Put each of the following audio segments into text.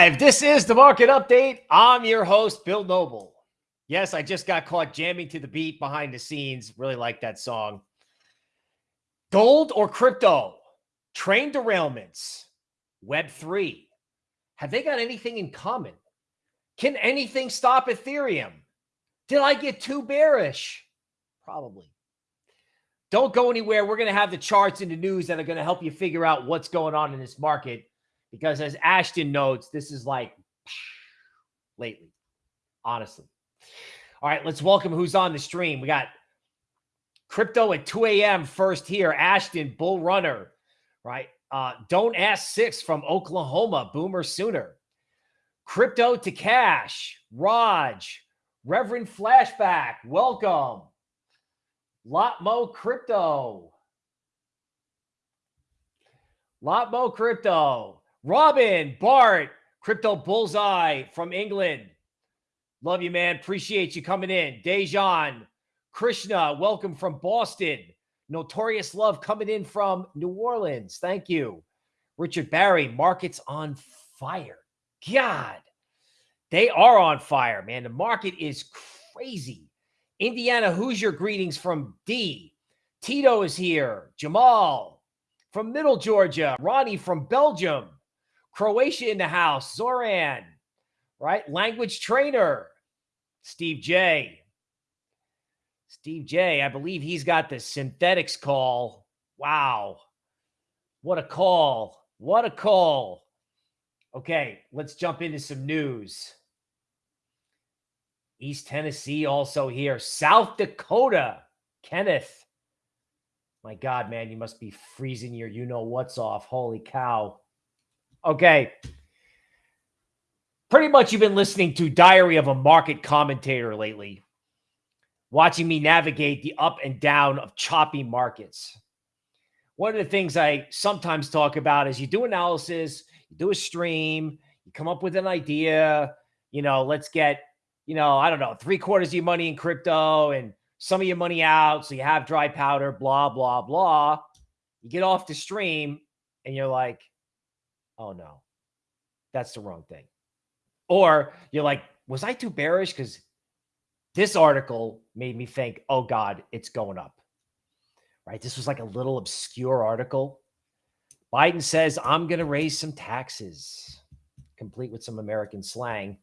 Live. This is the market update. I'm your host, Bill Noble. Yes, I just got caught jamming to the beat behind the scenes. Really like that song. Gold or crypto? Train derailments. Web3. Have they got anything in common? Can anything stop Ethereum? Did I get too bearish? Probably. Don't go anywhere. We're going to have the charts and the news that are going to help you figure out what's going on in this market because as Ashton notes, this is like lately, honestly. All right, let's welcome who's on the stream. We got crypto at 2 a.m. first here. Ashton, Bull Runner, right? Uh, Don't Ask Six from Oklahoma, Boomer Sooner. Crypto to Cash, Raj, Reverend Flashback, welcome. Lotmo Crypto. Lotmo Crypto. Robin, Bart, Crypto Bullseye from England. Love you, man. Appreciate you coming in. Dejan, Krishna, welcome from Boston. Notorious Love coming in from New Orleans. Thank you. Richard Barry, markets on fire. God, they are on fire, man. The market is crazy. Indiana Hoosier greetings from D. Tito is here. Jamal from Middle Georgia. Ronnie from Belgium. Croatia in the house. Zoran, right? Language trainer. Steve J. Steve J. I believe he's got the synthetics call. Wow. What a call. What a call. Okay, let's jump into some news. East Tennessee also here. South Dakota. Kenneth. My God, man, you must be freezing your you know what's off. Holy cow. Okay. Pretty much you've been listening to Diary of a Market Commentator lately, watching me navigate the up and down of choppy markets. One of the things I sometimes talk about is you do analysis, you do a stream, you come up with an idea, you know, let's get, you know, I don't know, three quarters of your money in crypto and some of your money out. So you have dry powder, blah, blah, blah. You get off the stream and you're like, oh no, that's the wrong thing. Or you're like, was I too bearish? Because this article made me think, oh God, it's going up. Right? This was like a little obscure article. Biden says, I'm going to raise some taxes, complete with some American slang.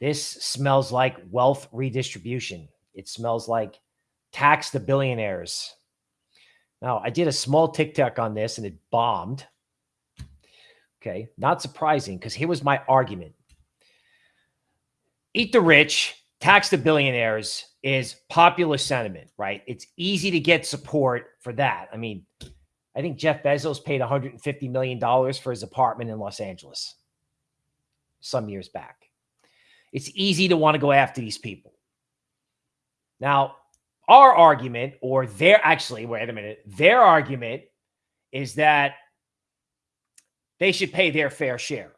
This smells like wealth redistribution. It smells like tax the billionaires. Now, I did a small TikTok on this and it bombed. Okay. Not surprising because here was my argument eat the rich, tax the billionaires is popular sentiment, right? It's easy to get support for that. I mean, I think Jeff Bezos paid $150 million for his apartment in Los Angeles some years back. It's easy to want to go after these people. Now, our argument, or their actually, wait a minute, their argument is that they should pay their fair share.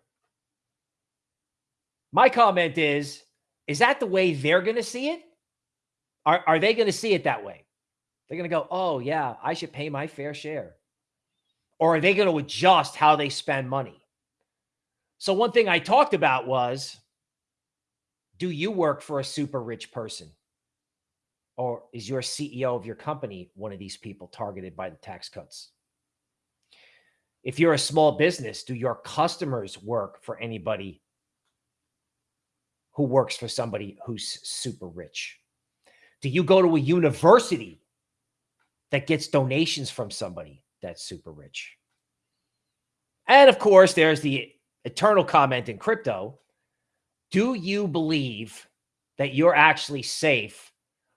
My comment is, is that the way they're going to see it? Are, are they going to see it that way? They're going to go, oh, yeah, I should pay my fair share. Or are they going to adjust how they spend money? So, one thing I talked about was do you work for a super rich person? Or is your CEO of your company one of these people targeted by the tax cuts? If you're a small business, do your customers work for anybody who works for somebody who's super rich? Do you go to a university that gets donations from somebody that's super rich? And of course, there's the eternal comment in crypto. Do you believe that you're actually safe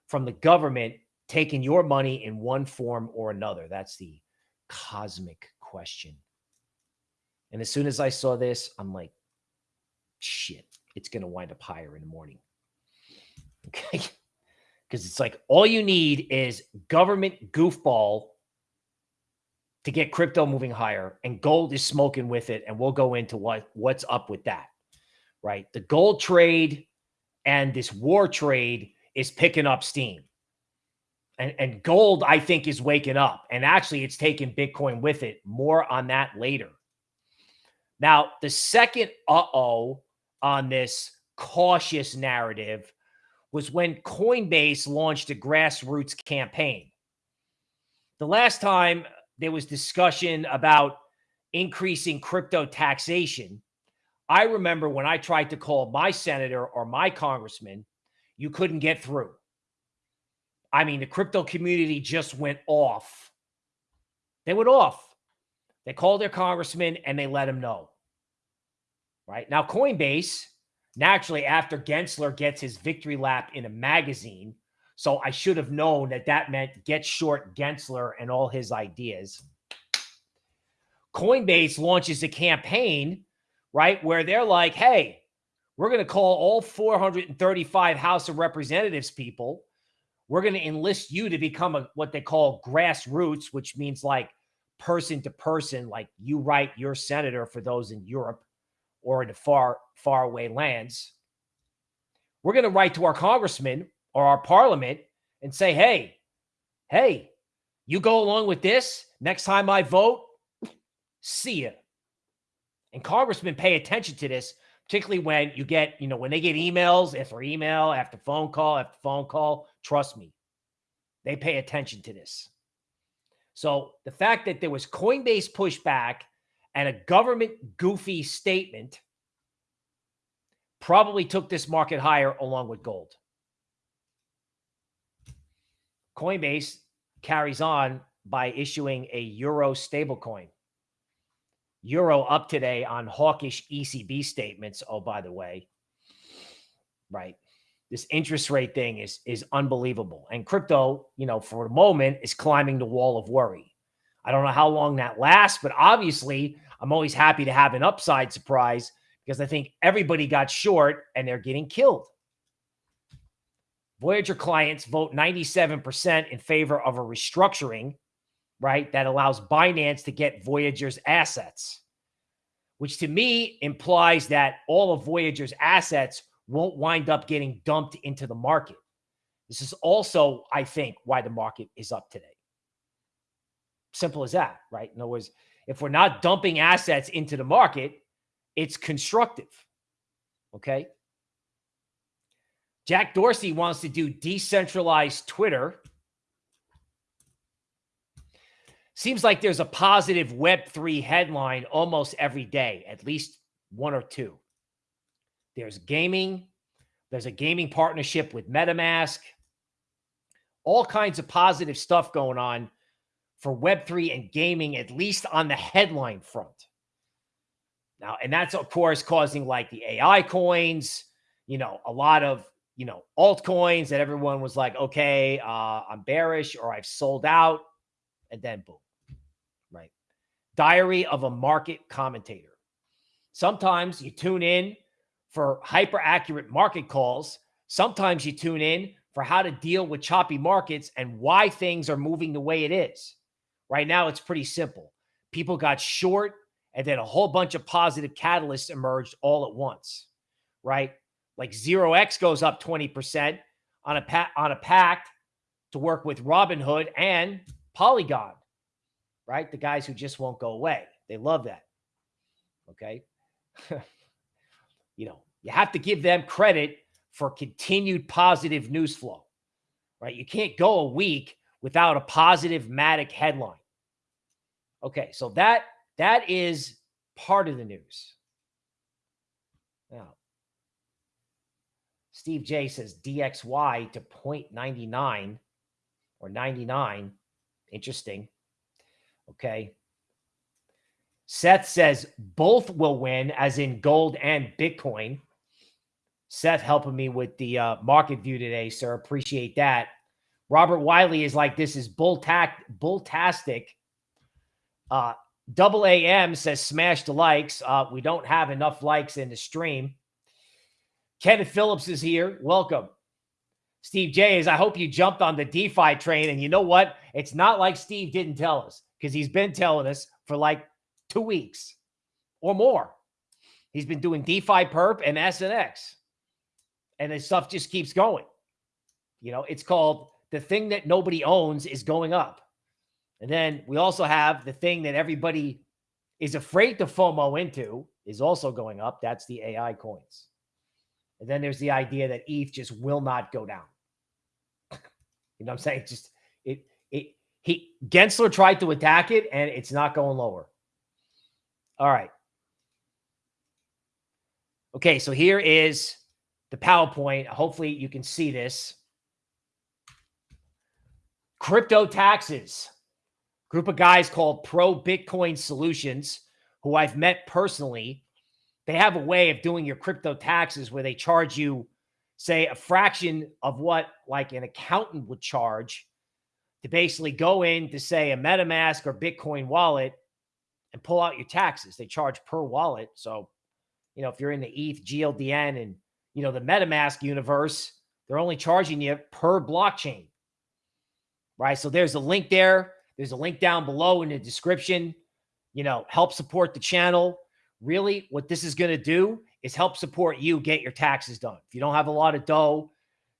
from the government taking your money in one form or another? That's the cosmic question. And as soon as I saw this, I'm like, shit, it's going to wind up higher in the morning. Okay. Because it's like all you need is government goofball to get crypto moving higher, and gold is smoking with it. And we'll go into what what's up with that. Right. The gold trade and this war trade is picking up steam. And, and gold, I think, is waking up. And actually, it's taking Bitcoin with it. More on that later. Now, the second uh oh on this cautious narrative was when Coinbase launched a grassroots campaign. The last time there was discussion about increasing crypto taxation, I remember when I tried to call my senator or my congressman, you couldn't get through. I mean, the crypto community just went off. They went off. They called their congressman and they let him know. Right now, Coinbase, naturally, after Gensler gets his victory lap in a magazine, so I should have known that that meant get short Gensler and all his ideas. Coinbase launches a campaign, right, where they're like, hey, we're going to call all 435 House of Representatives people. We're going to enlist you to become a, what they call grassroots, which means like person to person, like you write your senator for those in Europe or in the far, far away lands. We're going to write to our congressman or our parliament and say, hey, hey, you go along with this. Next time I vote, see ya. And congressmen pay attention to this, particularly when you get, you know, when they get emails after email, after phone call, after phone call. Trust me, they pay attention to this. So the fact that there was Coinbase pushback and a government goofy statement probably took this market higher along with gold. Coinbase carries on by issuing a euro stablecoin. Euro up today on hawkish ECB statements. Oh, by the way, right this interest rate thing is is unbelievable. And crypto, you know, for the moment is climbing the wall of worry. I don't know how long that lasts, but obviously I'm always happy to have an upside surprise because I think everybody got short and they're getting killed. Voyager clients vote 97% in favor of a restructuring, right? That allows Binance to get Voyager's assets, which to me implies that all of Voyager's assets won't wind up getting dumped into the market. This is also, I think, why the market is up today. Simple as that, right? In other words, if we're not dumping assets into the market, it's constructive. Okay. Jack Dorsey wants to do decentralized Twitter. Seems like there's a positive Web3 headline almost every day, at least one or two. There's gaming. There's a gaming partnership with MetaMask. All kinds of positive stuff going on for Web3 and gaming, at least on the headline front. Now, and that's, of course, causing like the AI coins, you know, a lot of, you know, altcoins that everyone was like, okay, uh, I'm bearish or I've sold out. And then boom, right? Diary of a market commentator. Sometimes you tune in for hyper accurate market calls. Sometimes you tune in for how to deal with choppy markets and why things are moving the way it is. Right now, it's pretty simple. People got short, and then a whole bunch of positive catalysts emerged all at once. Right? Like 0x goes up 20% on a on a pact to work with Robinhood and Polygon. Right? The guys who just won't go away. They love that. Okay. you know, you have to give them credit for continued positive news flow, right? You can't go a week without a positive Matic headline. Okay, so that that is part of the news. Now, Steve J says DXY to 0.99 or 99. Interesting. Okay. Seth says both will win, as in gold and Bitcoin. Seth helping me with the uh, market view today, sir. Appreciate that. Robert Wiley is like, this is bull tack, bulltastic. Uh, Double AM says, smash the likes. Uh, we don't have enough likes in the stream. Kenneth Phillips is here. Welcome. Steve J is, I hope you jumped on the DeFi train. And you know what? It's not like Steve didn't tell us because he's been telling us for like two weeks or more. He's been doing DeFi perp and SNX. And this stuff just keeps going. You know, it's called the thing that nobody owns is going up. And then we also have the thing that everybody is afraid to FOMO into is also going up. That's the AI coins. And then there's the idea that ETH just will not go down. you know what I'm saying? Just it it he Gensler tried to attack it and it's not going lower. All right. Okay, so here is the PowerPoint. Hopefully you can see this. Crypto taxes. Group of guys called Pro Bitcoin Solutions, who I've met personally. They have a way of doing your crypto taxes where they charge you, say, a fraction of what like an accountant would charge to basically go in to say a MetaMask or Bitcoin wallet and pull out your taxes. They charge per wallet. So, you know, if you're in the ETH, GLDN, and, you know, the MetaMask universe, they're only charging you per blockchain right? So there's a link there. There's a link down below in the description. You know, help support the channel. Really, what this is going to do is help support you get your taxes done. If you don't have a lot of dough,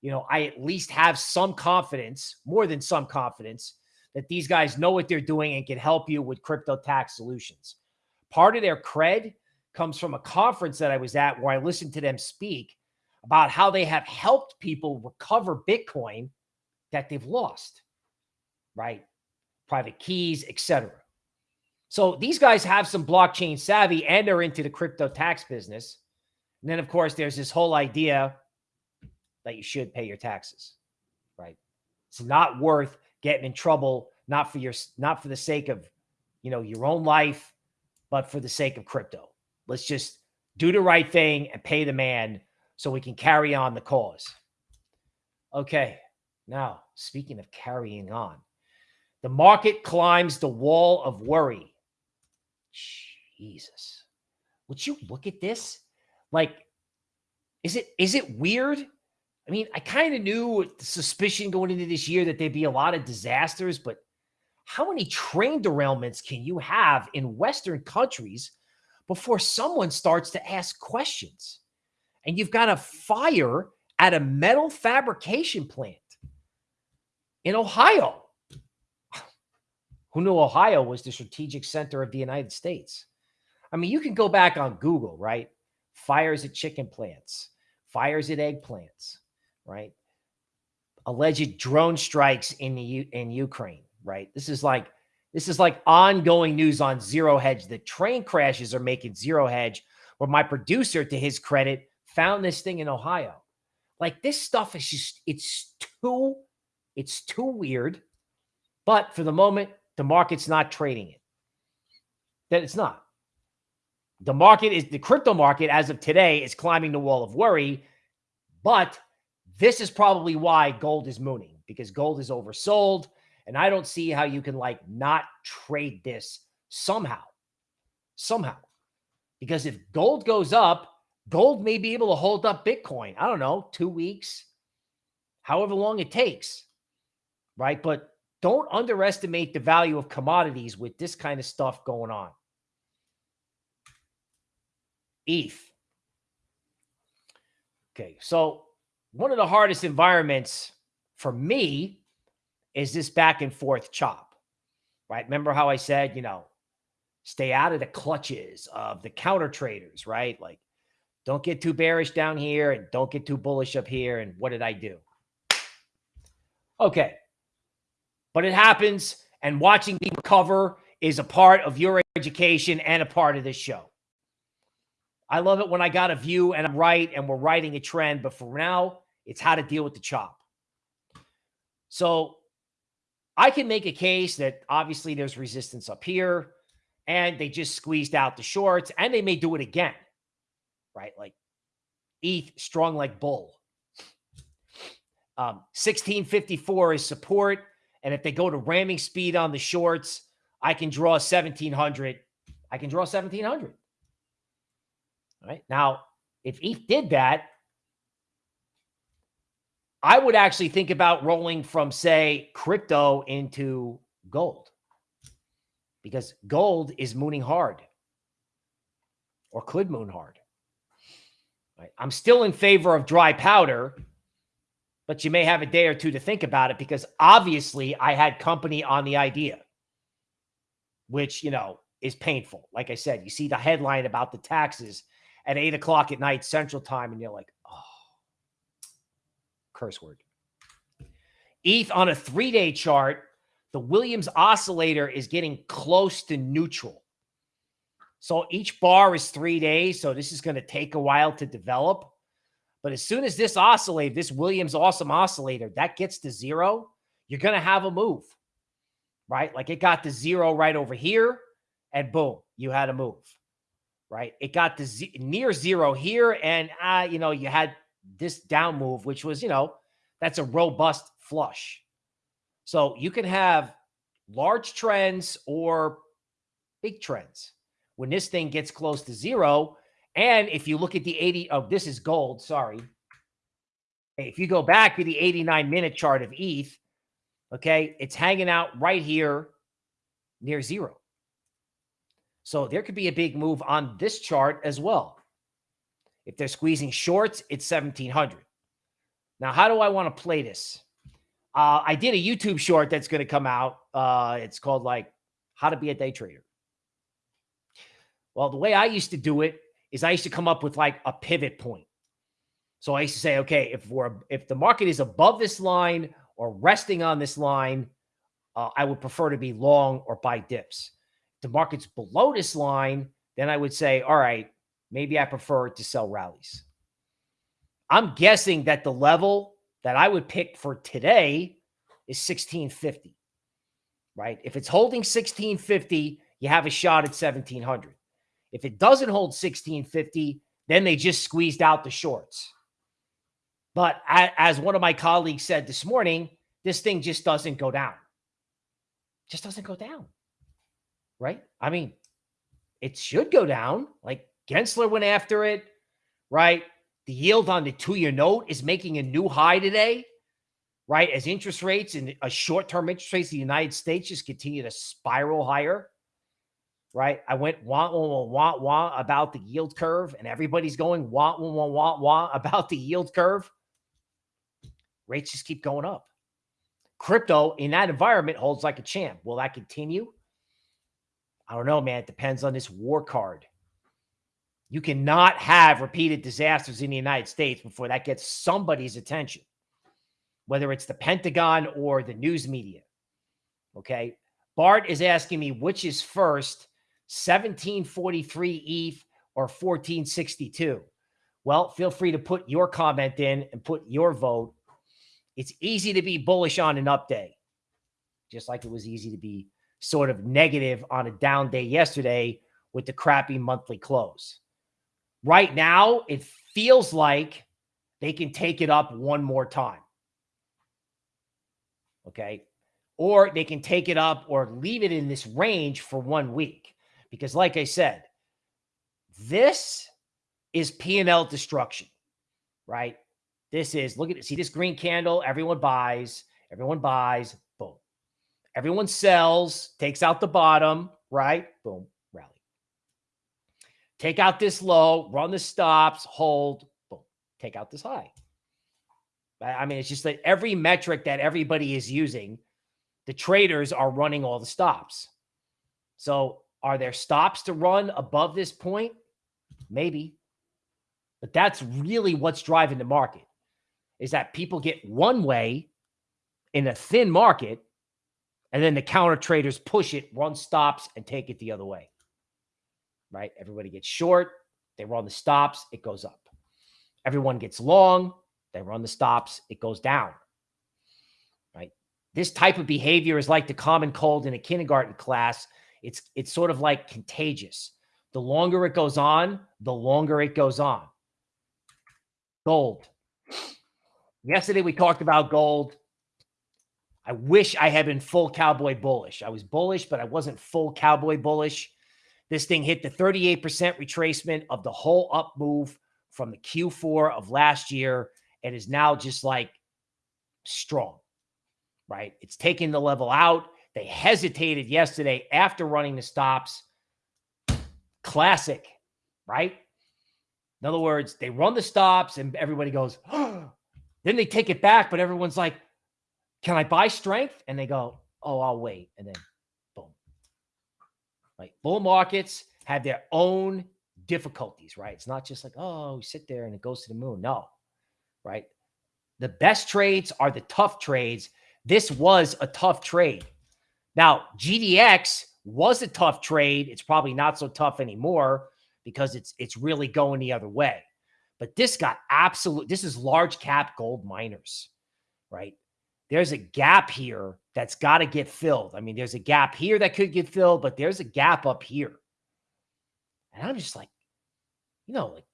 you know, I at least have some confidence, more than some confidence, that these guys know what they're doing and can help you with crypto tax solutions. Part of their cred comes from a conference that I was at where I listened to them speak about how they have helped people recover Bitcoin that they've lost right? Private keys, etc. So these guys have some blockchain savvy and they're into the crypto tax business. And then, of course, there's this whole idea that you should pay your taxes, right? It's not worth getting in trouble, not for your, not for the sake of, you know, your own life, but for the sake of crypto. Let's just do the right thing and pay the man so we can carry on the cause. Okay. Now, speaking of carrying on, the market climbs the wall of worry. Jesus. Would you look at this? Like, is it is it weird? I mean, I kind of knew the suspicion going into this year that there'd be a lot of disasters, but how many train derailments can you have in Western countries before someone starts to ask questions? And you've got a fire at a metal fabrication plant in Ohio. Who knew Ohio was the strategic center of the United States? I mean, you can go back on Google, right? Fires at chicken plants, fires at egg plants, right? Alleged drone strikes in the U in Ukraine, right? This is like this is like ongoing news on Zero Hedge. The train crashes are making Zero Hedge. Where my producer, to his credit, found this thing in Ohio. Like this stuff is just it's too it's too weird. But for the moment, the market's not trading it. That it's not. The market is the crypto market as of today is climbing the wall of worry, but this is probably why gold is mooning because gold is oversold. And I don't see how you can like not trade this somehow. Somehow. Because if gold goes up, gold may be able to hold up Bitcoin. I don't know, two weeks, however long it takes. Right. But don't underestimate the value of commodities with this kind of stuff going on. ETH. Okay, so one of the hardest environments for me is this back and forth chop, right? Remember how I said, you know, stay out of the clutches of the counter traders, right? Like, don't get too bearish down here and don't get too bullish up here. And what did I do? Okay, but it happens. And watching me recover is a part of your education and a part of this show. I love it when I got a view and I'm right and we're writing a trend. But for now, it's how to deal with the chop. So I can make a case that obviously there's resistance up here and they just squeezed out the shorts and they may do it again, right? Like ETH strong like bull. Um, 1654 is support. And if they go to ramming speed on the shorts, I can draw 1700. I can draw 1700. Right. Now, if ETH did that, I would actually think about rolling from, say, crypto into gold because gold is mooning hard or could moon hard. Right. I'm still in favor of dry powder but you may have a day or two to think about it because obviously I had company on the idea, which, you know, is painful. Like I said, you see the headline about the taxes at eight o'clock at night Central Time, and you're like, oh, curse word. ETH on a three day chart, the Williams oscillator is getting close to neutral. So each bar is three days. So this is going to take a while to develop. But as soon as this oscillator, this Williams awesome oscillator, that gets to zero, you're going to have a move, right? Like it got to zero right over here, and boom, you had a move, right? It got to near zero here, and uh, you know you had this down move, which was you know that's a robust flush. So you can have large trends or big trends when this thing gets close to zero. And if you look at the 80, oh, this is gold, sorry. If you go back to the 89 minute chart of ETH, okay, it's hanging out right here near zero. So there could be a big move on this chart as well. If they're squeezing shorts, it's 1700. Now, how do I want to play this? Uh, I did a YouTube short that's going to come out. Uh, it's called like how to be a day trader. Well, the way I used to do it is I used to come up with like a pivot point. So I used to say, okay, if we're if the market is above this line or resting on this line, uh, I would prefer to be long or buy dips. The market's below this line, then I would say, all right, maybe I prefer to sell rallies. I'm guessing that the level that I would pick for today is 1650, right? If it's holding 1650, you have a shot at 1700. If it doesn't hold 1650, then they just squeezed out the shorts. But as one of my colleagues said this morning, this thing just doesn't go down. Just doesn't go down. Right? I mean, it should go down. Like Gensler went after it, right? The yield on the two year note is making a new high today, right? As interest rates and a short term interest rates in the United States just continue to spiral higher right? I went wah, wah, wah, wah, wah about the yield curve, and everybody's going wah, wah, wah, wah, wah about the yield curve. Rates just keep going up. Crypto in that environment holds like a champ. Will that continue? I don't know, man. It depends on this war card. You cannot have repeated disasters in the United States before that gets somebody's attention, whether it's the Pentagon or the news media. Okay. Bart is asking me which is first 1743 ETH or 1462? Well, feel free to put your comment in and put your vote. It's easy to be bullish on an up day, just like it was easy to be sort of negative on a down day yesterday with the crappy monthly close. Right now, it feels like they can take it up one more time. Okay. Or they can take it up or leave it in this range for one week. Because, like I said, this is P&L destruction, right? This is, look at it. See this green candle? Everyone buys. Everyone buys. Everyone sells, takes out the bottom, right? Boom. Rally. Take out this low, run the stops, hold, boom. Take out this high. I mean, it's just that every metric that everybody is using, the traders are running all the stops. So are there stops to run above this point? Maybe. But that's really what's driving the market is that people get one way in a thin market and then the counter traders push it, run stops and take it the other way. Right? Everybody gets short, they run the stops, it goes up. Everyone gets long, they run the stops, it goes down. Right? This type of behavior is like the common cold in a kindergarten class it's it's sort of like contagious. The longer it goes on, the longer it goes on. Gold. Yesterday we talked about gold. I wish I had been full cowboy bullish. I was bullish, but I wasn't full cowboy bullish. This thing hit the 38% retracement of the whole up move from the Q4 of last year and is now just like strong, right? It's taking the level out. They hesitated yesterday after running the stops. Classic, right? In other words, they run the stops and everybody goes, oh. then they take it back, but everyone's like, can I buy strength? And they go, oh, I'll wait. And then boom. Right? Bull markets have their own difficulties, right? It's not just like, oh, sit there and it goes to the moon. No, right? The best trades are the tough trades. This was a tough trade. Now, GDX was a tough trade. It's probably not so tough anymore because it's it's really going the other way. But this got absolute. This is large cap gold miners, right? There's a gap here that's got to get filled. I mean, there's a gap here that could get filled, but there's a gap up here. And I'm just like, you know, like,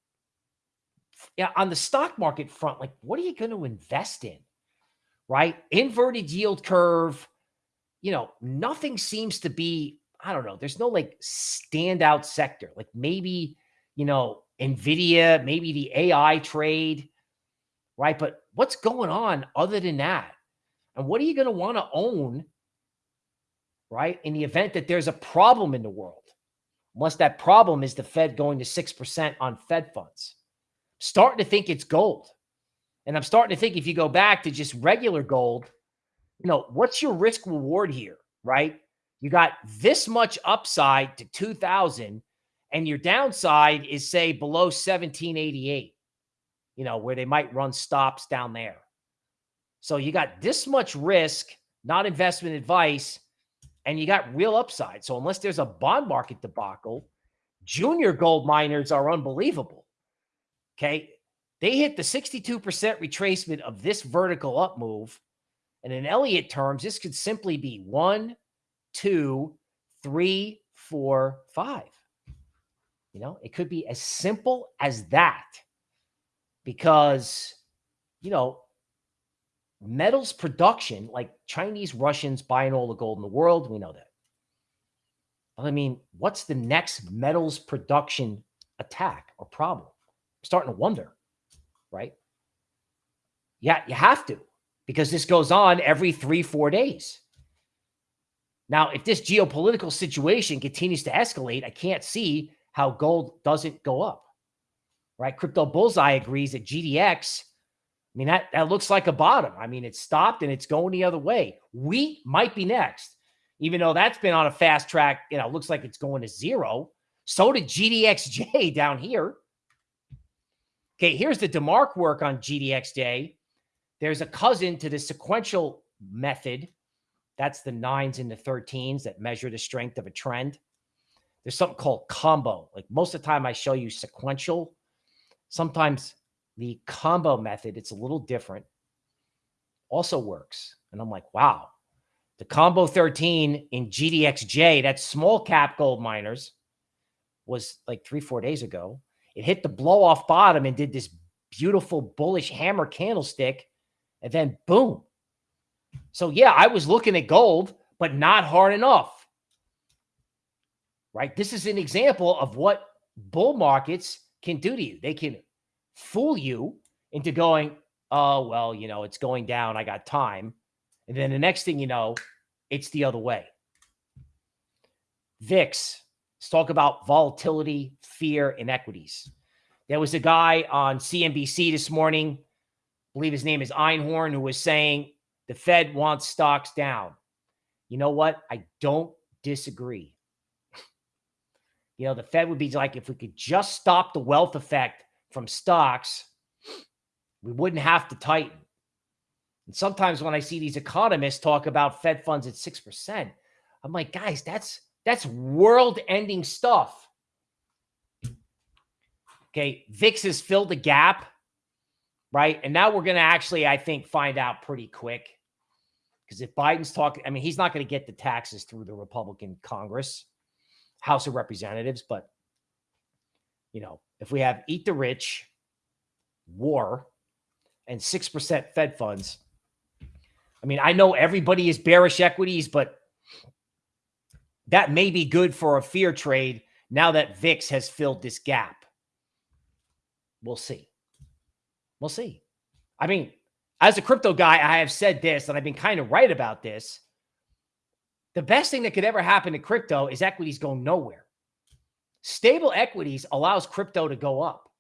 yeah, on the stock market front, like, what are you going to invest in? Right? Inverted yield curve, you know, nothing seems to be, I don't know, there's no like standout sector. Like maybe, you know, Nvidia, maybe the AI trade, right? But what's going on other than that? And what are you going to want to own, right? In the event that there's a problem in the world, unless that problem is the Fed going to 6% on Fed funds. Starting to think it's gold. And I'm starting to think if you go back to just regular gold, you know, what's your risk reward here, right? You got this much upside to 2000 and your downside is say below 1788, you know, where they might run stops down there. So you got this much risk, not investment advice, and you got real upside. So unless there's a bond market debacle, junior gold miners are unbelievable. Okay. They hit the 62% retracement of this vertical up move. And in Elliott terms, this could simply be one, two, three, four, five. You know, it could be as simple as that because, you know, metals production, like Chinese, Russians buying all the gold in the world, we know that. I mean, what's the next metals production attack or problem? I'm starting to wonder, right? Yeah, you have to because this goes on every three, four days. Now, if this geopolitical situation continues to escalate, I can't see how gold doesn't go up, right? Crypto Bullseye agrees that GDX, I mean, that, that looks like a bottom. I mean, it stopped and it's going the other way. Wheat might be next, even though that's been on a fast track. You know, looks like it's going to zero. So did GDXJ down here. Okay, here's the DeMark work on GDXJ. There's a cousin to the sequential method. That's the nines and the 13s that measure the strength of a trend. There's something called combo. Like most of the time I show you sequential. Sometimes the combo method, it's a little different, also works. And I'm like, wow, the combo 13 in GDXJ, that small cap gold miners, was like three, four days ago. It hit the blow off bottom and did this beautiful bullish hammer candlestick. And then boom. So yeah, I was looking at gold, but not hard enough right? This is an example of what bull markets can do to you. They can fool you into going, oh, well, you know, it's going down. I got time. And then the next thing you know, it's the other way. VIX, let's talk about volatility, fear, inequities. There was a guy on CNBC this morning, I believe his name is Einhorn, who was saying the Fed wants stocks down. You know what? I don't disagree. You know, the Fed would be like, if we could just stop the wealth effect from stocks, we wouldn't have to tighten. And sometimes when I see these economists talk about Fed funds at 6%, I'm like, guys, that's that's world-ending stuff. Okay, VIX has filled the gap, right? And now we're going to actually, I think, find out pretty quick. Because if Biden's talking, I mean, he's not going to get the taxes through the Republican Congress. House of Representatives, but you know, if we have eat the rich, war, and 6% Fed funds, I mean, I know everybody is bearish equities, but that may be good for a fear trade now that VIX has filled this gap. We'll see. We'll see. I mean, as a crypto guy, I have said this, and I've been kind of right about this the best thing that could ever happen to crypto is equities go nowhere. Stable equities allows crypto to go up.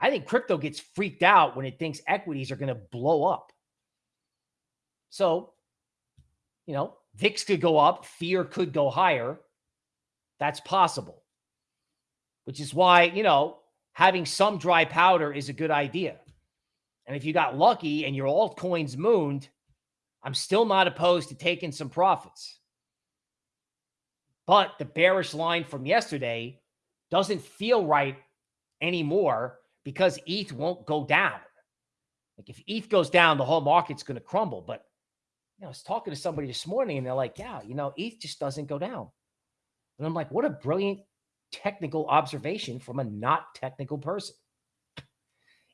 I think crypto gets freaked out when it thinks equities are going to blow up. So, you know, VIX could go up, fear could go higher. That's possible. Which is why, you know, having some dry powder is a good idea. And if you got lucky and your altcoins mooned, I'm still not opposed to taking some profits. But the bearish line from yesterday doesn't feel right anymore because ETH won't go down. Like if ETH goes down, the whole market's going to crumble. But you know, I was talking to somebody this morning and they're like, yeah, you know, ETH just doesn't go down. And I'm like, what a brilliant technical observation from a not technical person.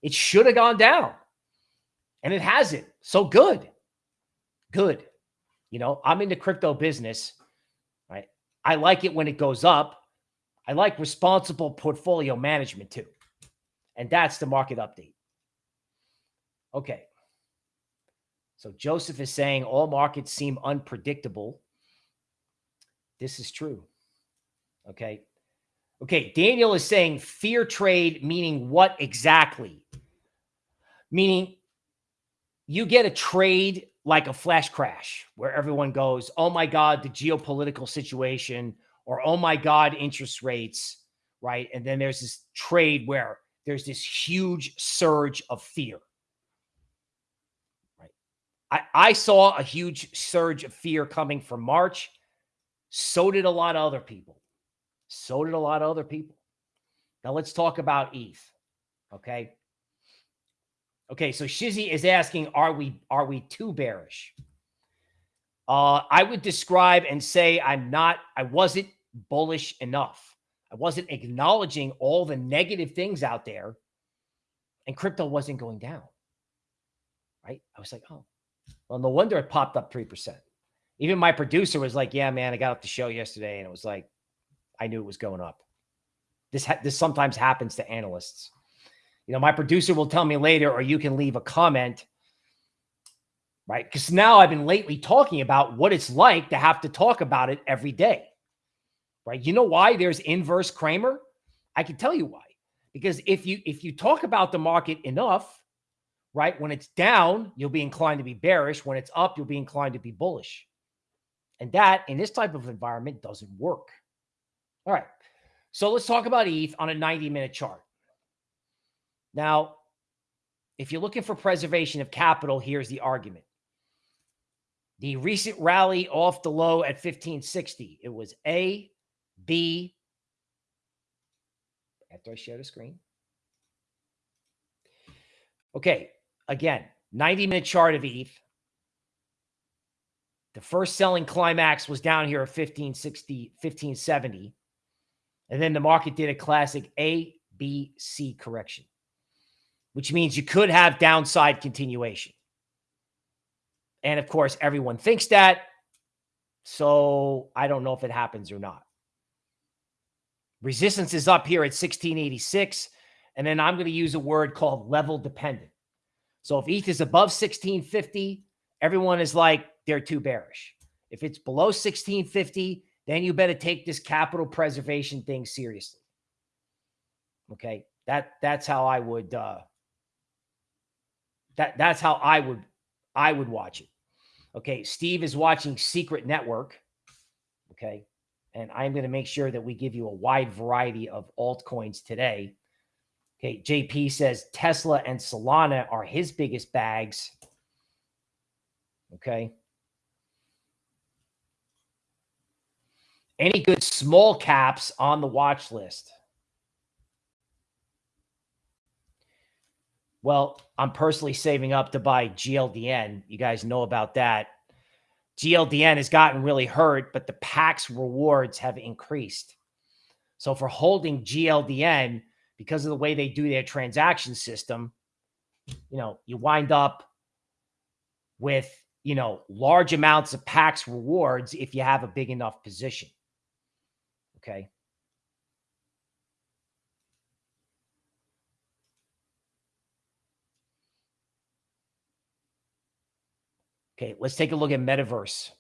It should have gone down and it hasn't. So good. Good. You know, I'm in the crypto business, right? I like it when it goes up. I like responsible portfolio management too. And that's the market update. Okay. So Joseph is saying all markets seem unpredictable. This is true. Okay. Okay. Daniel is saying fear trade, meaning what exactly? Meaning you get a trade like a flash crash where everyone goes, oh my God, the geopolitical situation, or oh my God, interest rates, right? And then there's this trade where there's this huge surge of fear. Right. I, I saw a huge surge of fear coming from March. So did a lot of other people. So did a lot of other people. Now let's talk about ETH. Okay. Okay, so Shizzy is asking, are we are we too bearish? Uh, I would describe and say I'm not, I wasn't bullish enough. I wasn't acknowledging all the negative things out there, and crypto wasn't going down. Right? I was like, oh, well, no wonder it popped up 3%. Even my producer was like, yeah, man, I got off the show yesterday, and it was like, I knew it was going up. This, this sometimes happens to analysts. You know, my producer will tell me later, or you can leave a comment, right? Because now I've been lately talking about what it's like to have to talk about it every day, right? You know why there's inverse Cramer? I can tell you why. Because if you if you talk about the market enough, right, when it's down, you'll be inclined to be bearish. When it's up, you'll be inclined to be bullish. And that in this type of environment doesn't work. All right. So let's talk about ETH on a 90 minute chart. Now, if you're looking for preservation of capital, here's the argument. The recent rally off the low at 1560, it was A, B, after I share the screen. Okay, again, 90 minute chart of ETH. The first selling climax was down here at 1560, 1570. And then the market did a classic A, B, C correction which means you could have downside continuation. And of course, everyone thinks that. So I don't know if it happens or not. Resistance is up here at 1686. And then I'm going to use a word called level dependent. So if ETH is above 1650, everyone is like, they're too bearish. If it's below 1650, then you better take this capital preservation thing seriously. Okay. That that's how I would uh that that's how I would I would watch it. Okay, Steve is watching Secret Network. Okay, and I'm going to make sure that we give you a wide variety of altcoins today. Okay, JP says Tesla and Solana are his biggest bags. Okay. Any good small caps on the watch list? Well, I'm personally saving up to buy GLDN. You guys know about that. GLDN has gotten really hurt, but the PAX rewards have increased. So for holding GLDN, because of the way they do their transaction system, you know, you wind up with, you know, large amounts of PAX rewards if you have a big enough position. Okay. Okay, let's take a look at Metaverse.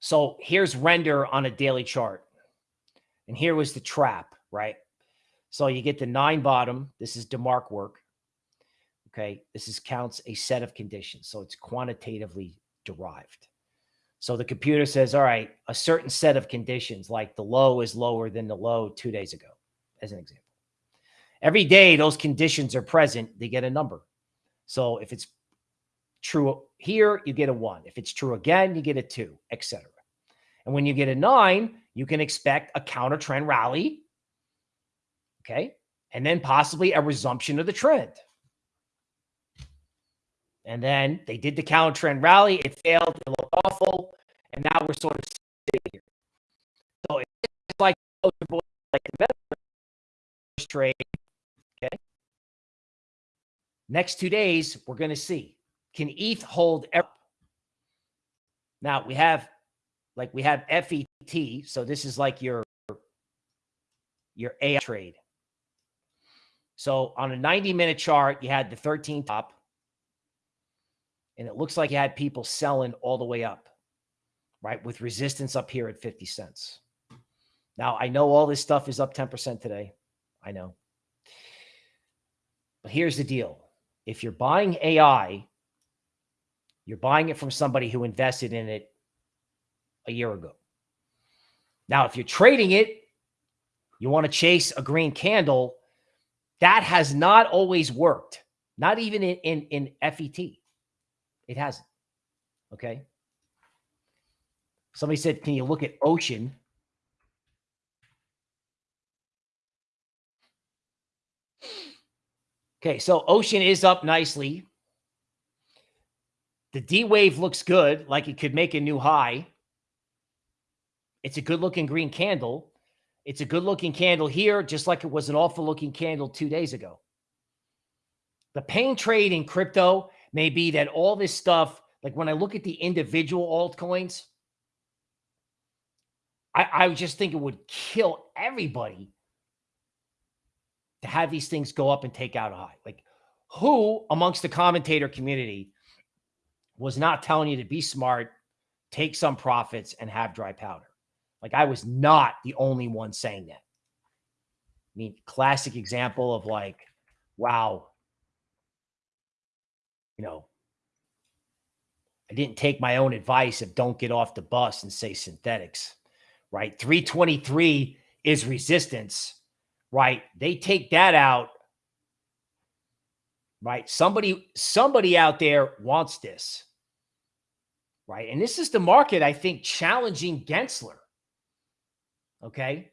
So here's render on a daily chart. And here was the trap, right? So you get the nine bottom. This is DeMark work. Okay, this is counts a set of conditions. So it's quantitatively derived. So the computer says, all right, a certain set of conditions, like the low is lower than the low two days ago, as an example. Every day those conditions are present, they get a number. So if it's true here, you get a one. If it's true again, you get a two, etc. And when you get a nine, you can expect a counter trend rally. Okay. And then possibly a resumption of the trend. And then they did the counter trend rally. It failed. It looked awful. And now we're sort of sitting here. So it's like like the trade. Okay. Next two days, we're going to see can ETH hold? Now we have like we have FET. So this is like your your AI trade. So on a 90 minute chart, you had the 13 top. And it looks like you had people selling all the way up, right? With resistance up here at 50 cents. Now, I know all this stuff is up 10% today. I know. But here's the deal. If you're buying AI, you're buying it from somebody who invested in it a year ago. Now, if you're trading it, you want to chase a green candle, that has not always worked. Not even in, in, in FET. It hasn't. Okay. Somebody said, can you look at ocean? Okay, so ocean is up nicely. The D wave looks good, like it could make a new high. It's a good looking green candle. It's a good looking candle here, just like it was an awful looking candle two days ago. The pain trade in crypto may be that all this stuff, like when I look at the individual altcoins, I, I just think it would kill everybody to have these things go up and take out a high. Like who amongst the commentator community was not telling you to be smart, take some profits, and have dry powder. Like I was not the only one saying that. I mean, classic example of like, wow, you know, I didn't take my own advice of don't get off the bus and say Synthetix, right? 323 is resistance, right? They take that out, right? Somebody, somebody out there wants this right? And this is the market, I think, challenging Gensler. Okay.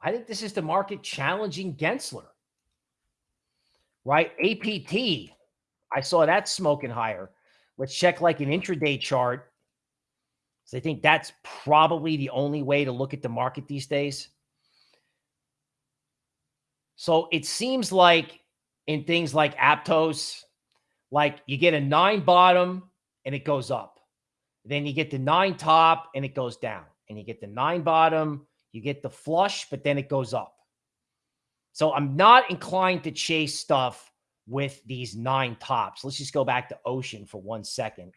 I think this is the market challenging Gensler, right? APT, I saw that smoking higher. Let's check like an intraday chart. So I think that's probably the only way to look at the market these days. So it seems like in things like Aptos, like you get a nine bottom, and it goes up. Then you get the nine top and it goes down. And you get the nine bottom, you get the flush, but then it goes up. So I'm not inclined to chase stuff with these nine tops. Let's just go back to Ocean for one second.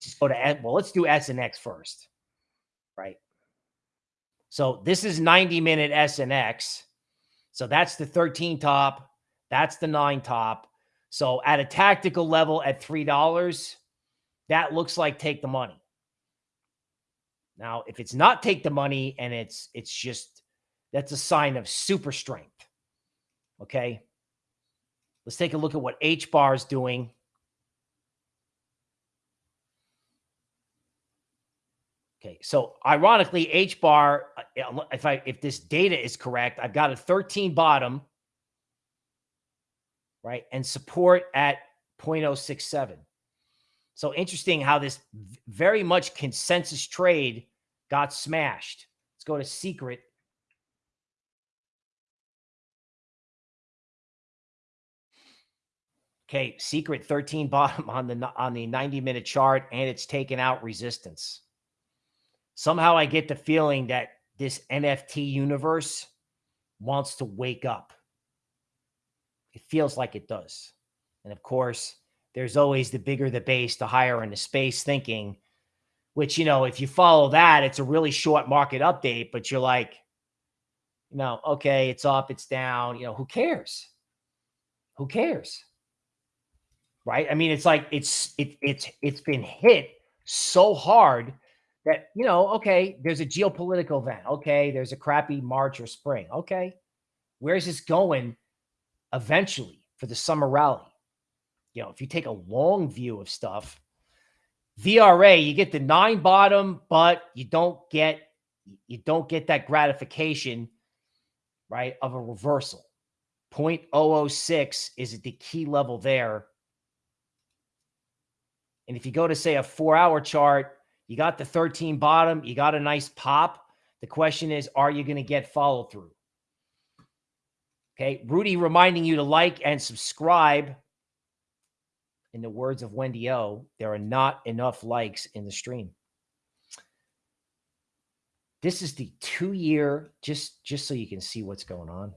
Just go to, well, let's do S and X first, right? So this is 90 minute S and X. So that's the 13 top. That's the nine top. So at a tactical level at $3, that looks like take the money. Now, if it's not take the money and it's it's just that's a sign of super strength. Okay. Let's take a look at what H bar is doing. Okay, so ironically, H bar, uh, if I if this data is correct, I've got a 13 bottom, right, and support at 0.067. So interesting how this very much consensus trade got smashed. Let's go to secret. Okay, secret 13 bottom on the on the 90 minute chart and it's taken out resistance. Somehow I get the feeling that this NFT universe wants to wake up. It feels like it does. And of course, there's always the bigger the base, the higher in the space thinking, which, you know, if you follow that, it's a really short market update, but you're like, you know, okay, it's up, it's down, you know, who cares? Who cares? Right? I mean, it's like it's it it's it's been hit so hard that, you know, okay, there's a geopolitical event. Okay, there's a crappy March or spring. Okay. Where's this going eventually for the summer rally? You know, if you take a long view of stuff, VRA, you get the nine bottom, but you don't get you don't get that gratification, right, of a reversal. 0.006 is at the key level there. And if you go to say a four hour chart, you got the 13 bottom, you got a nice pop. The question is, are you going to get follow through? Okay. Rudy reminding you to like and subscribe. In the words of Wendy O, there are not enough likes in the stream. This is the two year, just, just so you can see what's going on.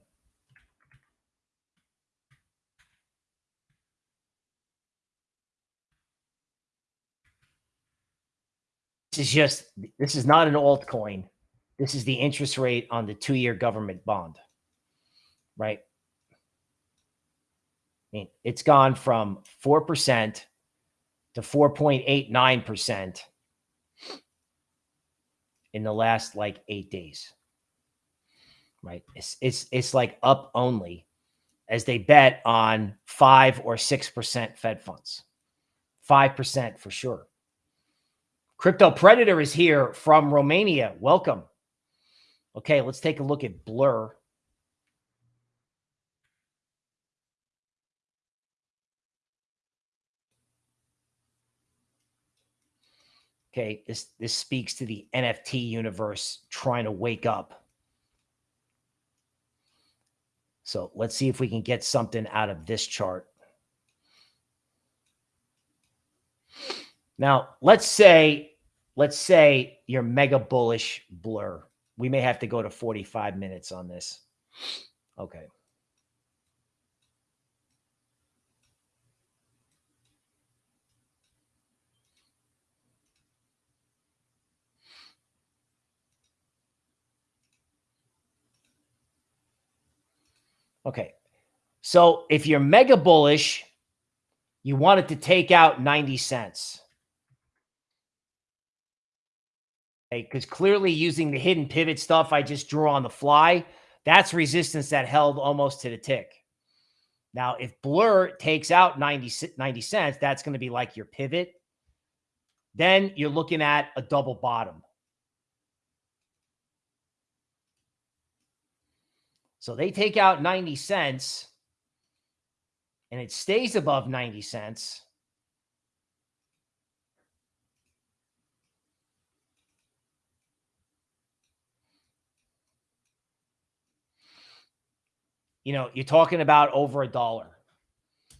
This is just, this is not an altcoin. This is the interest rate on the two year government bond, right? Mean, it's gone from 4% to 4.89% in the last like eight days. Right. It's it's it's like up only as they bet on five or six percent Fed funds. Five percent for sure. Crypto Predator is here from Romania. Welcome. Okay, let's take a look at Blur. Okay, this this speaks to the NFT universe trying to wake up. So let's see if we can get something out of this chart. Now, let's say, let's say you're mega bullish blur. We may have to go to 45 minutes on this. Okay. Okay. So if you're mega bullish, you want it to take out 90 cents. Okay. Because clearly using the hidden pivot stuff I just drew on the fly, that's resistance that held almost to the tick. Now, if Blur takes out 90, 90 cents, that's going to be like your pivot. Then you're looking at a double bottom. So they take out 90 cents and it stays above 90 cents. You know, you're talking about over a dollar,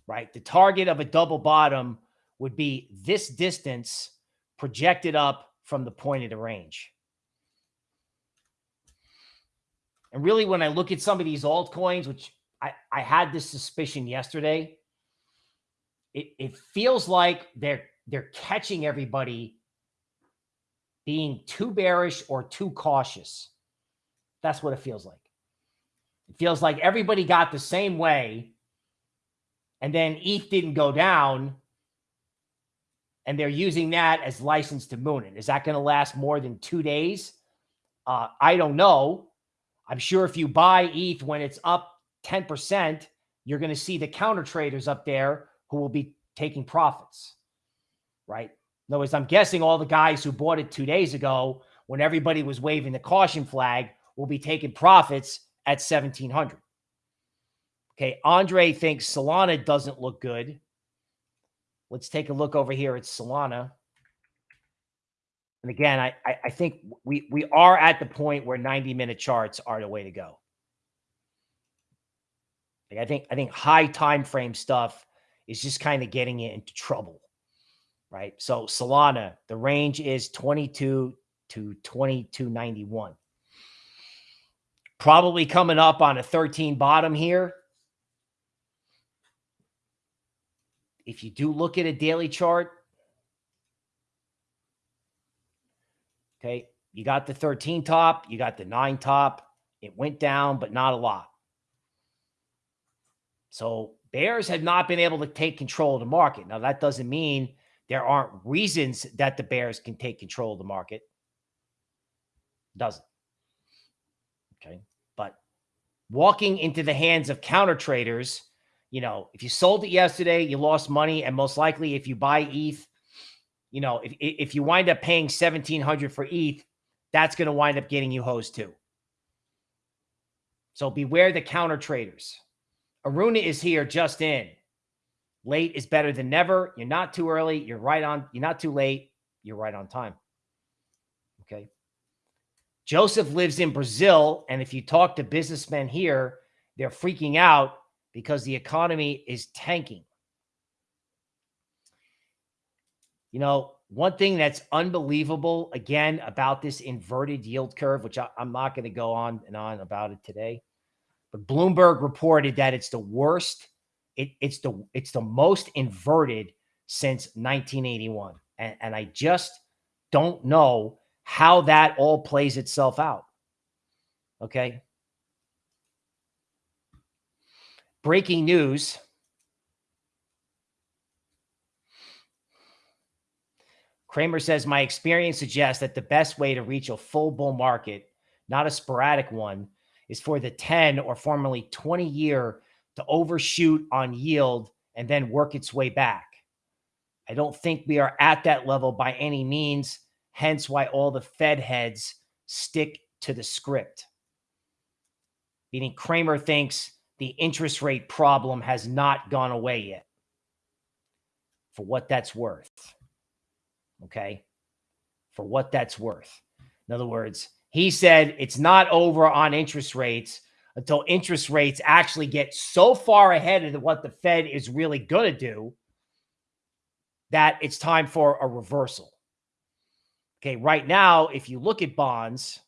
right? The target of a double bottom would be this distance projected up from the point of the range. And really, when I look at some of these altcoins, which I, I had this suspicion yesterday, it, it feels like they're they're catching everybody being too bearish or too cautious. That's what it feels like. It feels like everybody got the same way. And then ETH didn't go down. And they're using that as license to moon it. Is that going to last more than two days? Uh, I don't know. I'm sure if you buy ETH when it's up 10%, you're going to see the counter traders up there who will be taking profits, right? In other words, I'm guessing all the guys who bought it two days ago when everybody was waving the caution flag will be taking profits at 1700. Okay. Andre thinks Solana doesn't look good. Let's take a look over here at Solana. And again, I, I think we we are at the point where 90 minute charts are the way to go. Like I think I think high time frame stuff is just kind of getting it into trouble. Right. So Solana, the range is 22 to 2291. Probably coming up on a 13 bottom here. If you do look at a daily chart, Okay. You got the 13 top, you got the nine top. It went down, but not a lot. So bears have not been able to take control of the market. Now, that doesn't mean there aren't reasons that the bears can take control of the market. Doesn't. Okay. But walking into the hands of counter traders, you know, if you sold it yesterday, you lost money. And most likely, if you buy ETH, you know, if, if you wind up paying 1700 for ETH, that's going to wind up getting you hosed too. So beware the counter traders. Aruna is here just in. Late is better than never. You're not too early. You're right on. You're not too late. You're right on time. Okay. Joseph lives in Brazil. And if you talk to businessmen here, they're freaking out because the economy is tanking. You know, one thing that's unbelievable again about this inverted yield curve, which I, am not going to go on and on about it today, but Bloomberg reported that it's the worst. It, it's the it's the most inverted since 1981, and, and I just don't know how that all plays itself out. Okay. Breaking news. Cramer says, My experience suggests that the best way to reach a full bull market, not a sporadic one, is for the 10 or formerly 20 year to overshoot on yield and then work its way back. I don't think we are at that level by any means, hence why all the Fed heads stick to the script. Meaning Cramer thinks the interest rate problem has not gone away yet. For what that's worth. Okay. For what that's worth. In other words, he said it's not over on interest rates until interest rates actually get so far ahead of what the Fed is really going to do that it's time for a reversal. Okay, right now, if you look at bonds,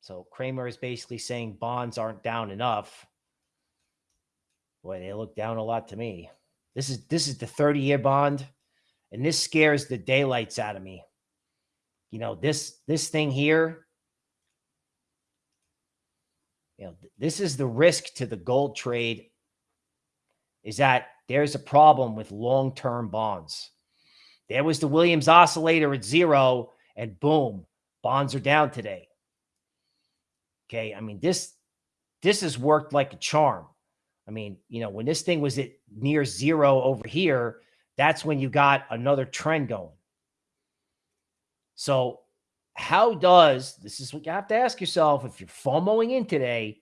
so Cramer is basically saying bonds aren't down enough. Boy, they look down a lot to me. This is this is the 30-year bond. And this scares the daylights out of me. You know, this this thing here, you know, this is the risk to the gold trade is that there's a problem with long-term bonds. There was the Williams oscillator at zero and boom, bonds are down today. Okay. I mean, this, this has worked like a charm. I mean, you know, when this thing was at near zero over here, that's when you got another trend going. So, how does this is what you have to ask yourself if you're FOMOing in today,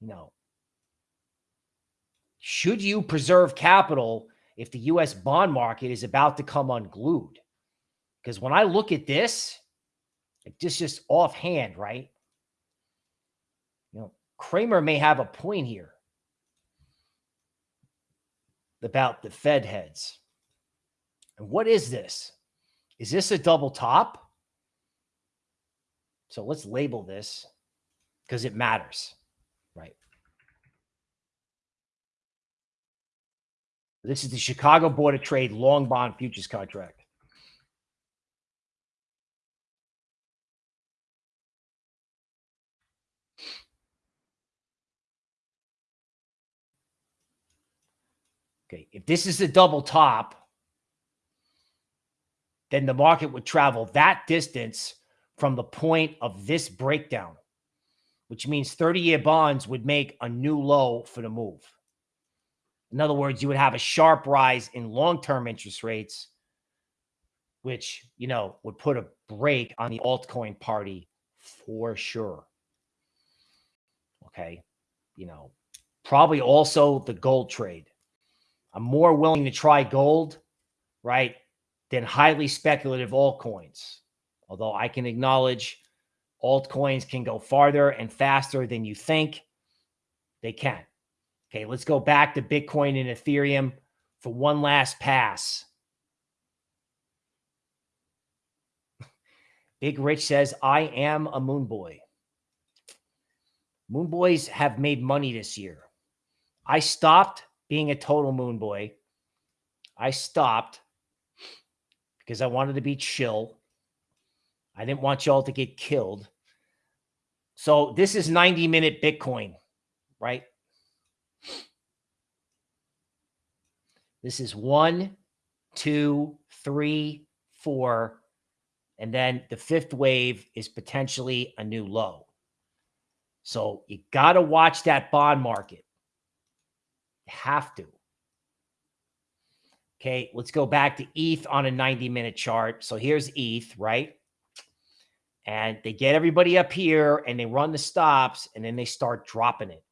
you know, should you preserve capital if the US bond market is about to come unglued? Because when I look at this, it's just, just offhand, right? You know, Cramer may have a point here about the Fed heads. And what is this? Is this a double top? So let's label this because it matters, right? This is the Chicago Board of Trade long bond futures contract. Okay, if this is a double top, then the market would travel that distance from the point of this breakdown, which means 30 year bonds would make a new low for the move. In other words, you would have a sharp rise in long term interest rates, which, you know, would put a brake on the altcoin party for sure. Okay. You know, probably also the gold trade. I'm more willing to try gold, right, than highly speculative altcoins. Although I can acknowledge altcoins can go farther and faster than you think they can. Okay, let's go back to Bitcoin and Ethereum for one last pass. Big Rich says, I am a moon boy. Moon boys have made money this year. I stopped being a total moon boy, I stopped because I wanted to be chill. I didn't want y'all to get killed. So this is 90 minute Bitcoin, right? This is one, two, three, four. And then the fifth wave is potentially a new low. So you got to watch that bond market. Have to. Okay, let's go back to ETH on a 90 minute chart. So here's ETH, right? And they get everybody up here and they run the stops and then they start dropping it.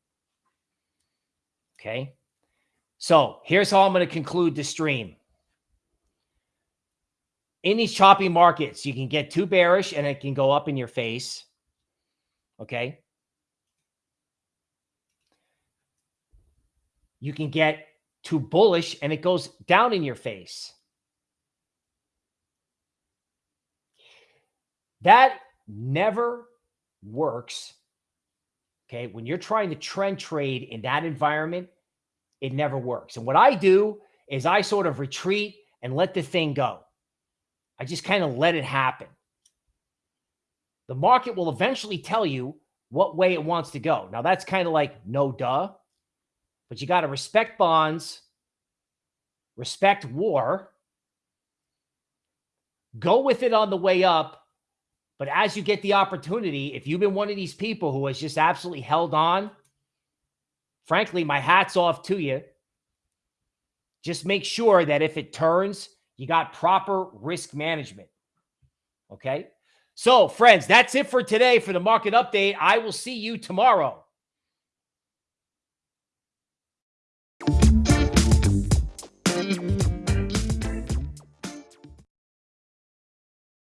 Okay. So here's how I'm going to conclude the stream. In these choppy markets, you can get too bearish and it can go up in your face. Okay. You can get too bullish and it goes down in your face. That never works. Okay. When you're trying to trend trade in that environment, it never works. And what I do is I sort of retreat and let the thing go. I just kind of let it happen. The market will eventually tell you what way it wants to go. Now, that's kind of like no duh but you got to respect bonds, respect war, go with it on the way up. But as you get the opportunity, if you've been one of these people who has just absolutely held on, frankly, my hat's off to you. Just make sure that if it turns, you got proper risk management. Okay. So, friends, that's it for today for the market update. I will see you tomorrow.